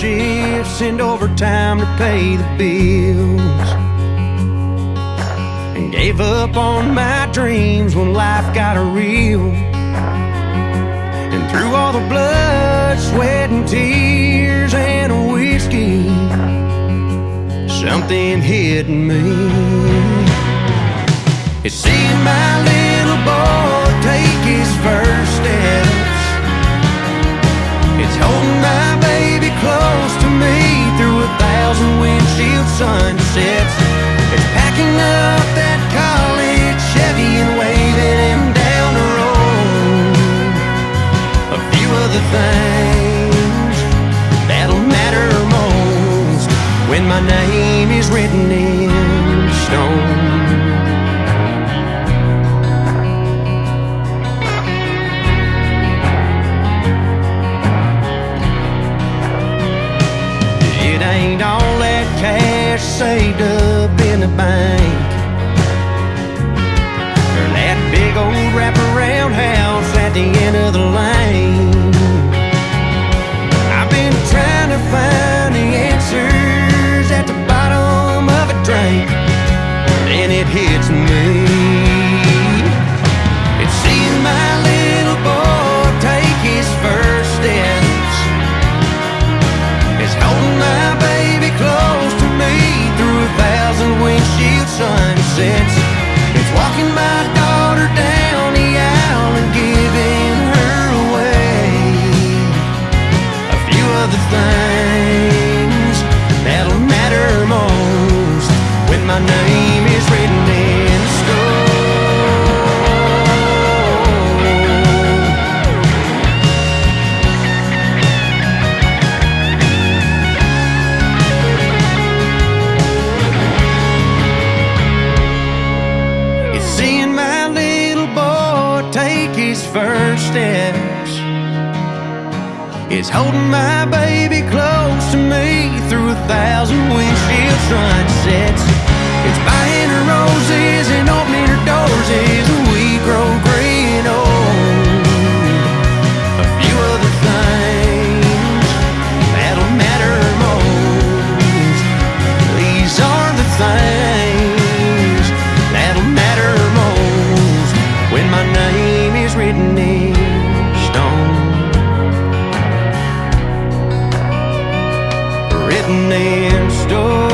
shifts and overtime to pay the bills. And gave up on my dreams when life got real. And through all the blood, sweat, and tears and whiskey, something hit me. It's seeing my little Other things that'll matter most when my name is written in stone. It ain't all that cash saved up in the bank. Sunsets. His first steps. is holding my baby close to me through a thousand windshield sunsets. names. Story.